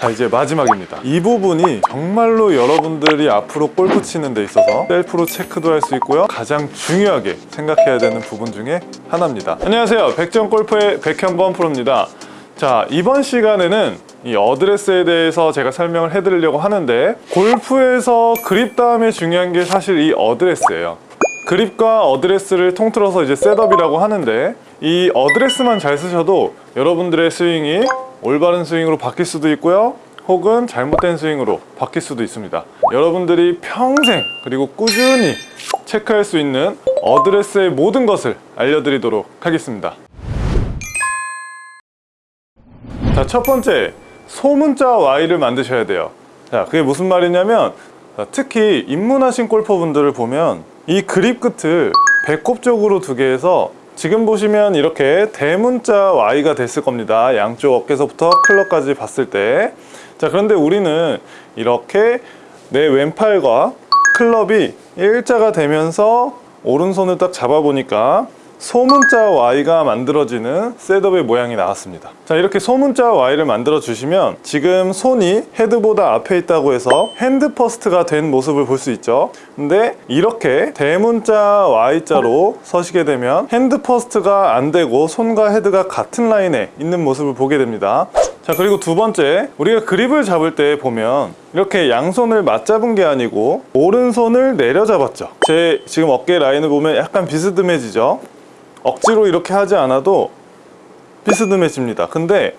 자 이제 마지막입니다. 이 부분이 정말로 여러분들이 앞으로 골프 치는 데 있어서 셀프로 체크도 할 수 있고요. 가장 중요하게 생각해야 되는 부분 중에 하나입니다. 안녕하세요. 백전골프의 백현범 프로입니다. 자 이번 시간에는 이 어드레스에 대해서 제가 설명을 해드리려고 하는데 골프에서 그립 다음에 중요한 게 사실 이 어드레스예요. 그립과 어드레스를 통틀어서 이제 setup이라고 하는데 이 어드레스만 잘 서셔도 여러분들의 스윙이 올바른 스윙으로 바뀔 수도 있고요. 혹은 잘못된 스윙으로 바뀔 수도 있습니다. 여러분들이 평생 그리고 꾸준히 체크할 수 있는 어드레스의 모든 것을 알려드리도록 하겠습니다. 자, 첫 번째 소문자 Y를 만드셔야 돼요. 자, 그게 무슨 말이냐면 자, 특히 입문하신 골퍼분들을 보면 이 그립 끝을 배꼽 쪽으로 두게 해서 지금 보시면 이렇게 대문자 Y가 됐을 겁니다. 양쪽 어깨서부터 클럽까지 봤을 때 자 그런데 우리는 이렇게 내 왼팔과 클럽이 일자가 되면서 오른손을 딱 잡아보니까 소문자 Y가 만들어지는 setup의 모양이 나왔습니다. 자 이렇게 소문자 Y를 만들어 주시면 지금 손이 헤드보다 앞에 있다고 해서 hand first가 된 모습을 볼 수 있죠. 근데 이렇게 대문자 Y자로 서시게 되면 hand first가 안 되고 손과 헤드가 같은 라인에 있는 모습을 보게 됩니다. 자 그리고 두 번째 우리가 그립을 잡을 때 보면 이렇게 양손을 맞잡은 게 아니고 오른손을 내려잡았죠. 제 지금 어깨 라인을 보면 약간 비스듬해지죠 억지로 이렇게 하지 않아도 비스듬해집니다. 근데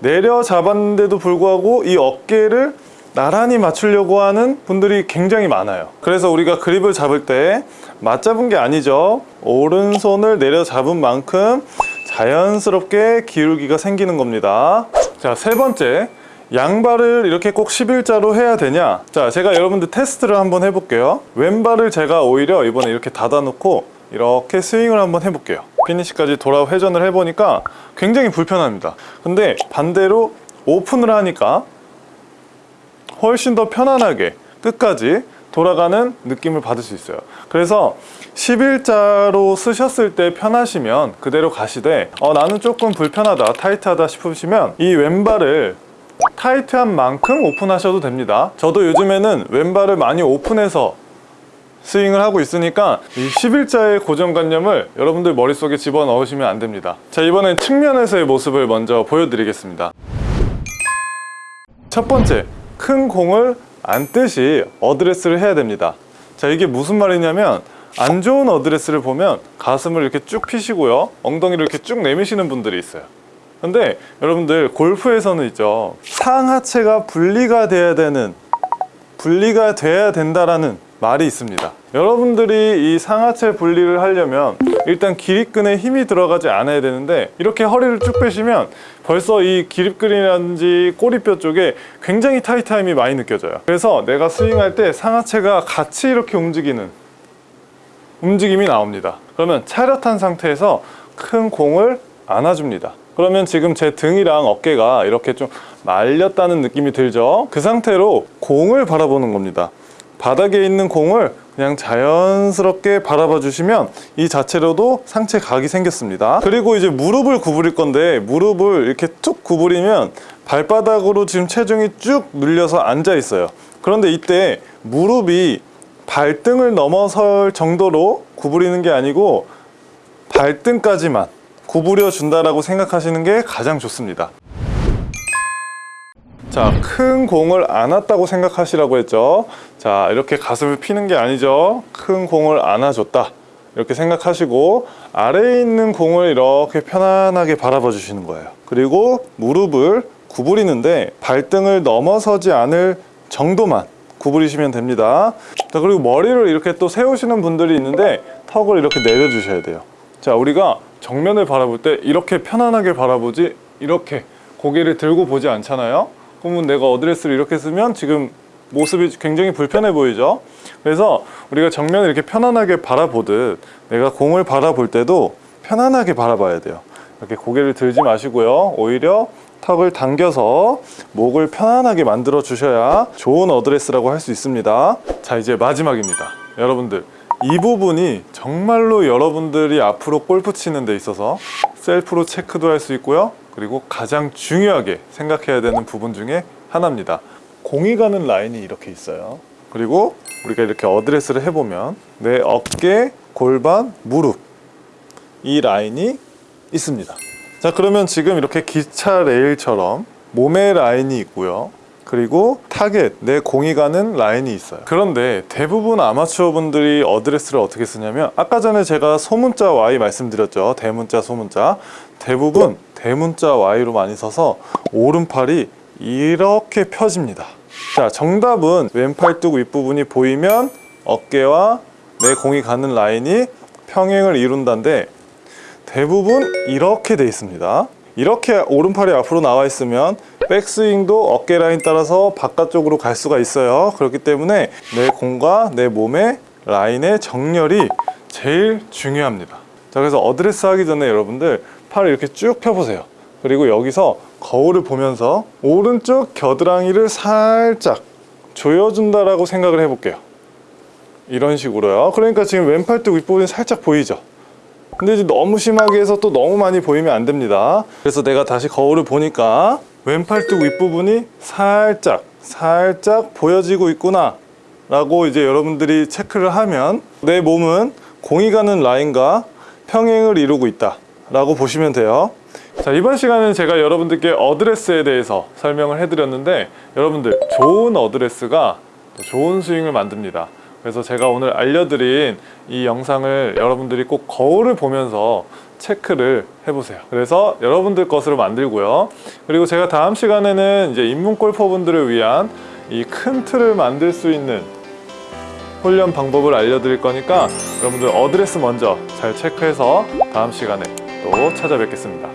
내려잡았는데도 불구하고 이 어깨를 나란히 맞추려고 하는 분들이 굉장히 많아요. 그래서 우리가 그립을 잡을 때 맞잡은 게 아니죠. 오른손을 내려잡은 만큼 자연스럽게 기울기가 생기는 겁니다. 자 세 번째. 양발을 이렇게 꼭 11자로 해야 되냐? 자 제가 여러분들 테스트를 한번 해볼게요. 왼발을 제가 오히려 이번에 이렇게 닫아 놓고 이렇게 스윙을 한번 해볼게요. 피니시까지 돌아 회전을 해보니까 굉장히 불편합니다. 근데 반대로 오픈을 하니까 훨씬 더 편안하게 끝까지 돌아가는 느낌을 받을 수 있어요. 그래서 11자로 쓰셨을 때 편하시면 그대로 가시되 어, 나는 조금 불편하다 타이트하다 싶으시면 이 왼발을 타이트한 만큼 오픈하셔도 됩니다. 저도 요즘에는 왼발을 많이 오픈해서 스윙을 하고 있으니까 이 11자의 고정관념을 여러분들 머릿속에 집어넣으시면 안 됩니다. 자 이번엔 측면에서의 모습을 먼저 보여드리겠습니다. 첫 번째 큰 공을 안듯이 어드레스를 해야 됩니다. 자 이게 무슨 말이냐면 안 좋은 어드레스를 보면 가슴을 이렇게 쭉 피시고요 엉덩이를 이렇게 쭉 내미시는 분들이 있어요. 근데 여러분들 골프에서는 있죠. 상하체가 분리가 돼야 되는 분리가 돼야 된다라는 말이 있습니다. 여러분들이 이 상하체 분리를 하려면 일단 기립근에 힘이 들어가지 않아야 되는데 이렇게 허리를 쭉 빼시면 벌써 이 기립근이라든지 꼬리뼈 쪽에 굉장히 타이트함이 많이 느껴져요. 그래서 내가 스윙할 때 상하체가 같이 이렇게 움직이는 움직임이 나옵니다. 그러면 차렷한 상태에서 큰 공을 안아줍니다. 그러면 지금 제 등이랑 어깨가 이렇게 좀 말렸다는 느낌이 들죠? 그 상태로 공을 바라보는 겁니다 바닥에 있는 공을 그냥 자연스럽게 바라봐 주시면 이 자체로도 상체 각이 생겼습니다. 그리고 이제 무릎을 구부릴 건데 무릎을 이렇게 툭 구부리면 발바닥으로 지금 체중이 쭉 눌려서 앉아 있어요. 그런데 이때 무릎이 발등을 넘어설 정도로 구부리는 게 아니고 발등까지만 구부려 준다라고 생각하시는 게 가장 좋습니다 자, 큰 공을 안았다고 생각하시라고 했죠. 자, 이렇게 가슴을 피는 게 아니죠. 큰 공을 안아줬다. 이렇게 생각하시고 아래에 있는 공을 이렇게 편안하게 바라봐 주시는 거예요. 그리고 무릎을 구부리는데 발등을 넘어서지 않을 정도만 구부리시면 됩니다. 자, 그리고 머리를 이렇게 또 세우시는 분들이 있는데 턱을 이렇게 내려주셔야 돼요. 자, 우리가 정면을 바라볼 때 이렇게 편안하게 바라보지 이렇게 고개를 들고 보지 않잖아요. 그러면 내가 어드레스를 이렇게 쓰면 지금 모습이 굉장히 불편해 보이죠? 그래서 우리가 정면을 이렇게 편안하게 바라보듯 내가 공을 바라볼 때도 편안하게 바라봐야 돼요. 이렇게 고개를 들지 마시고요. 오히려 턱을 당겨서 목을 편안하게 만들어 주셔야 좋은 어드레스라고 할 수 있습니다. 자 이제 마지막입니다. 여러분들 이 부분이 정말로 여러분들이 앞으로 골프 치는 데 있어서 셀프로 체크도 할 수 있고요 그리고 가장 중요하게 생각해야 되는 부분 중에 하나입니다. 공이 가는 라인이 이렇게 있어요. 그리고 우리가 이렇게 어드레스를 해보면 내 어깨, 골반, 무릎 이 라인이 있습니다. 자 그러면 지금 이렇게 기차 레일처럼 몸의 라인이 있고요. 그리고 타겟, 내 공이 가는 라인이 있어요. 그런데 대부분 아마추어 분들이 어드레스를 어떻게 서냐면 아까 전에 제가 소문자 Y 말씀드렸죠. 대문자, 소문자. 대부분 대문자 Y로 많이 써서 오른팔이 이렇게 펴집니다. 자, 정답은 왼팔뚝 윗부분이 보이면 어깨와 내 공이 가는 라인이 평행을 이룬다인데 대부분 이렇게 돼 있습니다. 이렇게 오른팔이 앞으로 나와 있으면 백스윙도 어깨 라인 따라서 바깥쪽으로 갈 수가 있어요. 그렇기 때문에 내 공과 내 몸의 라인의 정렬이 제일 중요합니다. 자, 그래서 어드레스 하기 전에 여러분들 팔을 이렇게 쭉 펴보세요. 그리고 여기서 거울을 보면서 오른쪽 겨드랑이를 살짝 조여준다라고 생각을 해볼게요. 이런 식으로요. 그러니까 지금 왼팔뚝 윗부분이 살짝 보이죠? 근데 이제 너무 심하게 해서 또 너무 많이 보이면 안 됩니다. 그래서 내가 다시 거울을 보니까 왼팔뚝 윗부분이 살짝 살짝 보여지고 있구나 라고 이제 여러분들이 체크를 하면 내 몸은 공이 가는 라인과 평행을 이루고 있다 라고 보시면 돼요. 자 이번 시간은 제가 여러분들께 어드레스에 대해서 설명을 해드렸는데 여러분들 좋은 어드레스가 또 좋은 스윙을 만듭니다. 그래서 제가 오늘 알려드린 이 영상을 여러분들이 꼭 거울을 보면서 체크를 해보세요. 그래서 여러분들 것으로 만들고요. 그리고 제가 다음 시간에는 이제 입문 골퍼분들을 위한 이 큰 틀을 만들 수 있는 훈련 방법을 알려드릴 거니까 여러분들 어드레스 먼저 잘 체크해서 다음 시간에 또 찾아뵙겠습니다.